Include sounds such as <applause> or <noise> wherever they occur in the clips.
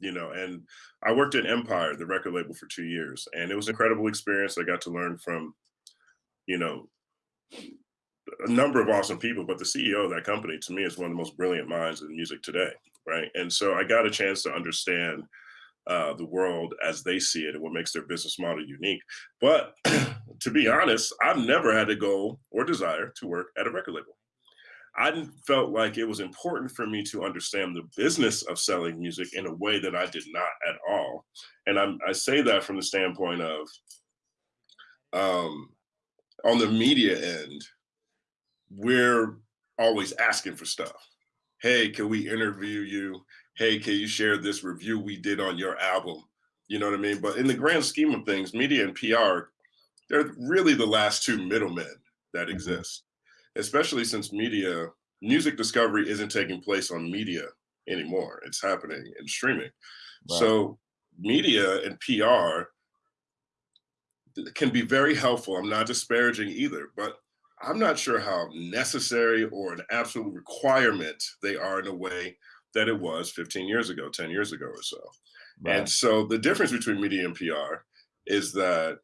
you know, and I worked at Empire, the record label, for two years, and it was an incredible experience. I got to learn from, you know, a number of awesome people, but the CEO of that company to me is one of the most brilliant minds in music today, right? And so I got a chance to understand uh, the world as they see it and what makes their business model unique. But <clears throat> to be honest, I've never had a goal or desire to work at a record label. I felt like it was important for me to understand the business of selling music in a way that I did not at all. And I'm, i say that from the standpoint of um, on the media end, we're always asking for stuff. Hey, can we interview you? Hey, can you share this review we did on your album? You know what I mean? But in the grand scheme of things, media and PR, they're really the last two middlemen that mm-hmm. exist, especially since media, music discovery isn't taking place on media anymore. It's happening in streaming. So media and PR can be very helpful. I'm not disparaging either, but I'm not sure how necessary or an absolute requirement they are in a way that it was 15 years ago, 10 years ago or so. Right. And so the difference between media and PR is that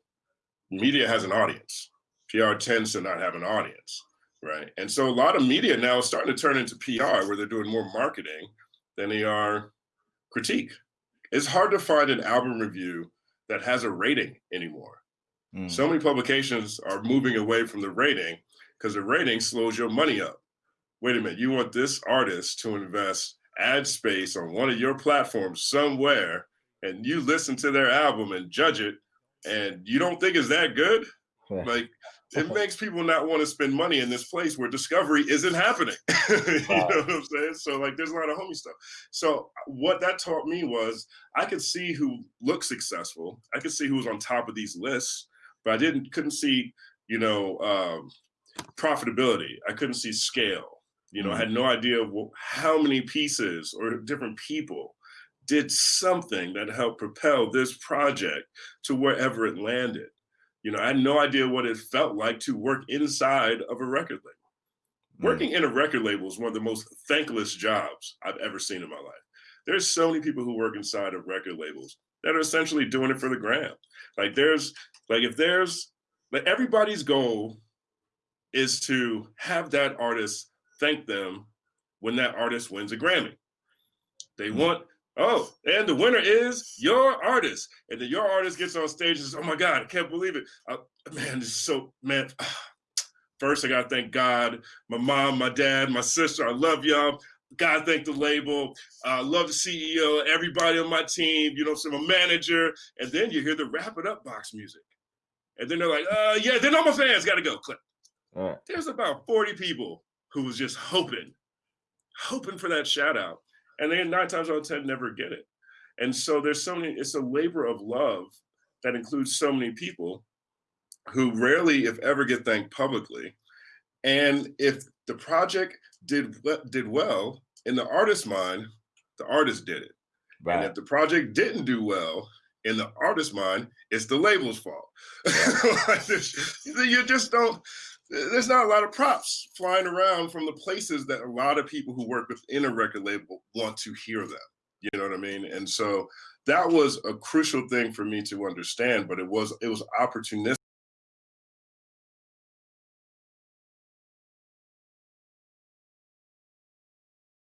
media has an audience. PR tends to not have an audience, right? And so a lot of media now is starting to turn into PR where they're doing more marketing than they are critique. It's hard to find an album review that has a rating anymore. Mm. So many publications are moving away from the rating because the rating slows your money up. Wait a minute, you want this artist to invest ad space on one of your platforms somewhere and you listen to their album and judge it and you don't think it's that good? Like <laughs> it makes people not want to spend money in this place where discovery isn't happening. <laughs> you wow. know what I'm saying? So like there's a lot of homie stuff. So what that taught me was I could see who looked successful. I could see who was on top of these lists but I didn't couldn't see you know um, profitability. I couldn't see scale. You know, mm -hmm. I had no idea how many pieces or different people did something that helped propel this project to wherever it landed. You know, I had no idea what it felt like to work inside of a record label. Mm. Working in a record label is one of the most thankless jobs I've ever seen in my life. There's so many people who work inside of record labels that are essentially doing it for the gram. Like there's like if there's like everybody's goal is to have that artist thank them when that artist wins a Grammy. They mm. want, oh, and the winner is your artist. And then your artist gets on stage and says, oh my God, I can't believe it. Uh, man, this is so, man. <sighs> First, I gotta thank God, my mom, my dad, my sister. I love y'all. God thank the label. I uh, love the CEO, everybody on my team, you know, so my manager. And then you hear the wrap it up box music. And then they're like, uh, yeah, then all my fans got to go. Click. Right. There's about 40 people who was just hoping, hoping for that shout out. And they nine times out of 10 never get it. And so there's so many, it's a labor of love that includes so many people who rarely, if ever, get thanked publicly. And if the project did did well in the artist's mind, the artist did it. Right. And if the project didn't do well, in the artist's mind, it's the label's fault. <laughs> like you just don't, there's not a lot of props flying around from the places that a lot of people who work within a record label want to hear them. You know what I mean? And so that was a crucial thing for me to understand, but it was, it was opportunistic